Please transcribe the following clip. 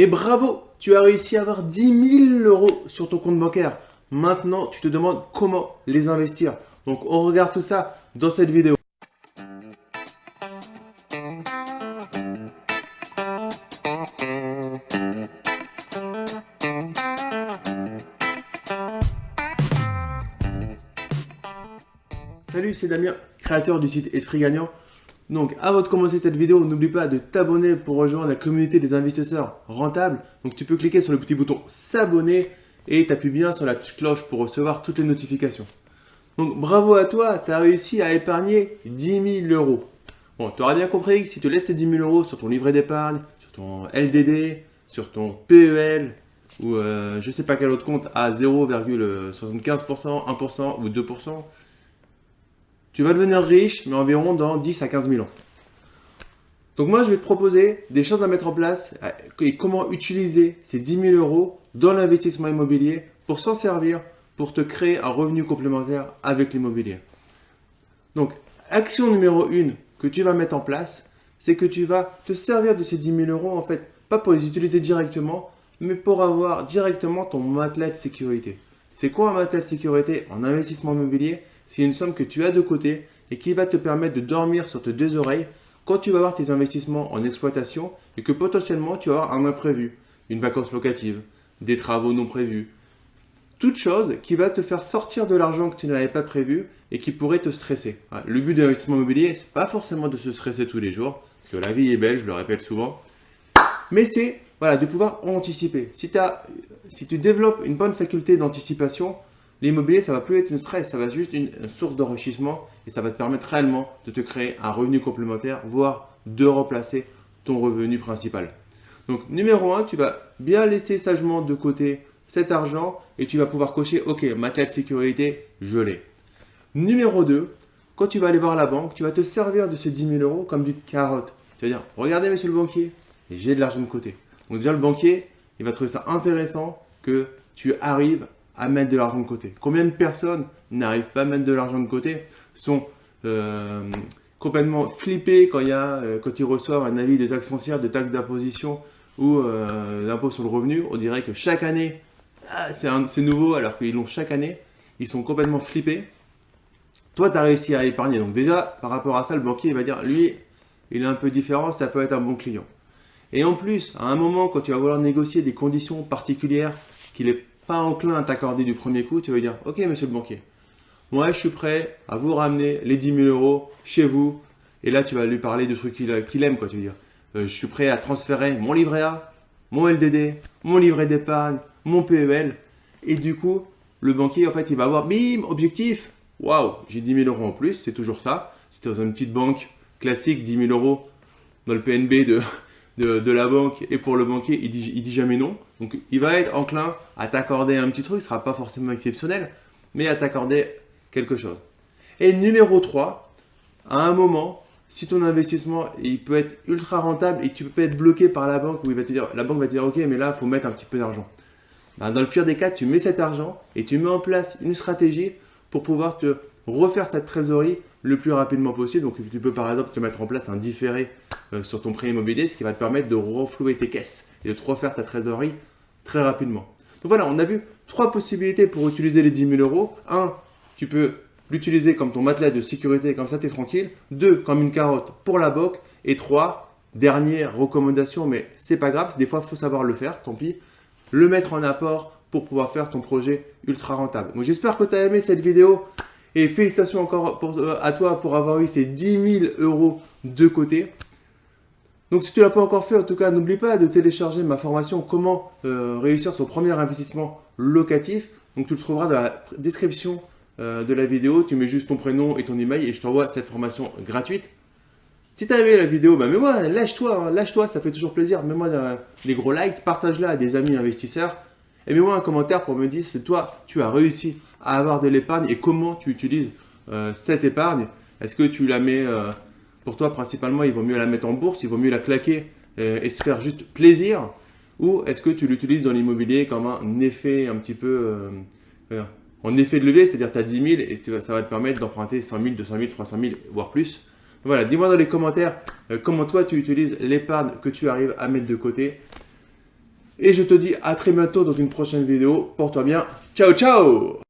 Et bravo, tu as réussi à avoir 10 000 euros sur ton compte bancaire. Maintenant, tu te demandes comment les investir. Donc, on regarde tout ça dans cette vidéo. Salut, c'est Damien, créateur du site Esprit Gagnant. Donc, avant de commencer cette vidéo, n'oublie pas de t'abonner pour rejoindre la communauté des investisseurs rentables. Donc, tu peux cliquer sur le petit bouton s'abonner et t'appuies bien sur la petite cloche pour recevoir toutes les notifications. Donc, bravo à toi, tu as réussi à épargner 10 000 euros. Bon, tu auras bien compris que si tu laisses ces 10 000 euros sur ton livret d'épargne, sur ton LDD, sur ton PEL, ou euh, je ne sais pas quel autre compte à 0,75%, 1% ou 2%, tu vas devenir riche, mais environ dans 10 à 15 000 ans. Donc moi, je vais te proposer des choses à mettre en place euh, et comment utiliser ces 10 000 euros dans l'investissement immobilier pour s'en servir, pour te créer un revenu complémentaire avec l'immobilier. Donc, action numéro 1 que tu vas mettre en place, c'est que tu vas te servir de ces 10 000 euros, en fait, pas pour les utiliser directement, mais pour avoir directement ton matelas de sécurité. C'est quoi un matelas de sécurité en investissement immobilier? C'est une somme que tu as de côté et qui va te permettre de dormir sur tes deux oreilles quand tu vas avoir tes investissements en exploitation et que potentiellement tu vas avoir un imprévu, une vacance locative, des travaux non prévus. Toute chose qui va te faire sortir de l'argent que tu n'avais pas prévu et qui pourrait te stresser. Le but de l'investissement immobilier, n'est pas forcément de se stresser tous les jours, parce que la vie est belle, je le répète souvent, mais c'est voilà, de pouvoir anticiper. Si, si tu développes une bonne faculté d'anticipation, L'immobilier, ça va plus être une stress, ça va être juste une, source d'enrichissement et ça va te permettre réellement de te créer un revenu complémentaire, voire de remplacer ton revenu principal. Donc, numéro 1, tu vas bien laisser sagement de côté cet argent et tu vas pouvoir cocher « Ok, ma clé de sécurité, je l'ai ». Numéro 2, quand tu vas aller voir la banque, tu vas te servir de ce 10 000 euros comme du carotte. Tu vas dire « Regardez, monsieur le banquier, j'ai de l'argent de côté ». Donc déjà, le banquier, il va trouver ça intéressant que tu arrives à mettre de l'argent de côté. Combien de personnes n'arrivent pas à mettre de l'argent de côté, sont euh, complètement flippées quand, il y a, euh, quand ils reçoivent un avis de taxe foncière, de taxe d'imposition ou euh, d'impôt sur le revenu. On dirait que chaque année, ah, c'est nouveau alors qu'ils l'ont chaque année. Ils sont complètement flippés. Toi, tu as réussi à épargner. Donc déjà, par rapport à ça, le banquier il va dire, lui, il est un peu différent, ça peut être un bon client. Et en plus, à un moment, quand tu vas vouloir négocier des conditions particulières qu'il est pas enclin à t'accorder du premier coup, tu vas dire Ok, monsieur le banquier, moi je suis prêt à vous ramener les 10 000 euros chez vous. Et là, tu vas lui parler de trucs qu'il aime, quoi. Tu veux dire euh, Je suis prêt à transférer mon livret A, mon LDD, mon livret d'épargne, mon PEL. Et du coup, le banquier, en fait, il va avoir bim, objectif. Waouh, j'ai 10 000 euros en plus, c'est toujours ça. Tu dans une petite banque classique, 10 000 euros dans le PNB de, de, la banque et pour le banquier, il dit, jamais non. Donc, il va être enclin à t'accorder un petit truc, ce ne sera pas forcément exceptionnel, mais à t'accorder quelque chose. Et numéro 3, à un moment, si ton investissement il peut être ultra rentable et tu peux être bloqué par la banque où il va te dire, la banque va te dire ok mais là il faut mettre un petit peu d'argent. Ben, dans le pire des cas, tu mets cet argent et tu mets en place une stratégie pour pouvoir te refaire cette trésorerie le plus rapidement possible. Donc tu peux par exemple te mettre en place un différé euh, sur ton prêt immobilier, ce qui va te permettre de reflouer tes caisses et de te refaire ta trésorerie très rapidement. Donc voilà, on a vu trois possibilités pour utiliser les 10 000 euros. Un, tu peux l'utiliser comme ton matelas de sécurité, comme ça tu es tranquille. Deux, comme une carotte pour la banque. Et trois, dernière recommandation, mais c'est pas grave, des fois il faut savoir le faire, tant pis. Le mettre en apport pour pouvoir faire ton projet ultra rentable. Donc j'espère que tu as aimé cette vidéo. Et félicitations encore euh, à toi pour avoir eu ces 10 000 euros de côté. Donc si tu ne l'as pas encore fait, en tout cas, n'oublie pas de télécharger ma formation « Comment euh, réussir son premier investissement locatif ». Donc tu le trouveras dans la description euh, de la vidéo. Tu mets juste ton prénom et ton email et je t'envoie cette formation gratuite. Si tu as aimé la vidéo, bah mets-moi, lâche-toi, hein, lâche-toi, ça fait toujours plaisir. Mets-moi des gros likes, partage-la à des amis investisseurs. Et mets-moi un commentaire pour me dire si toi, tu as réussi à avoir de l'épargne et comment tu utilises euh, cette épargne. Est-ce que tu la mets, euh, pour toi principalement, il vaut mieux la mettre en bourse, il vaut mieux la claquer euh, et se faire juste plaisir? Ou est-ce que tu l'utilises dans l'immobilier comme un effet un petit peu, en effet de levier, c'est-à-dire tu as 10 000 et ça va te permettre d'emprunter 100 000, 200 000, 300 000, voire plus? Voilà, dis-moi dans les commentaires comment toi tu utilises l'épargne que tu arrives à mettre de côté. Et je te dis à très bientôt dans une prochaine vidéo. Porte-toi bien. Ciao, ciao